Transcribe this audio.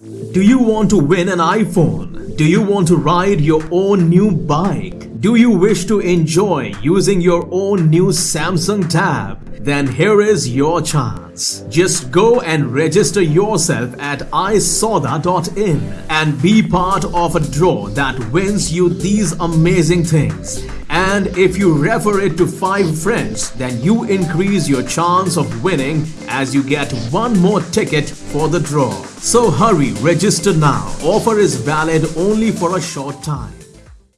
Do you want to win an iPhone? Do you want to ride your own new bike? Do you wish to enjoy using your own new Samsung Tab? Then here is your chance. Just go and register yourself at isoda.in and be part of a draw that wins you these amazing things. And if you refer it to 5 friends, then you increase your chance of winning as you get one more ticket for the draw. So hurry, register now. Offer is valid only for a short time.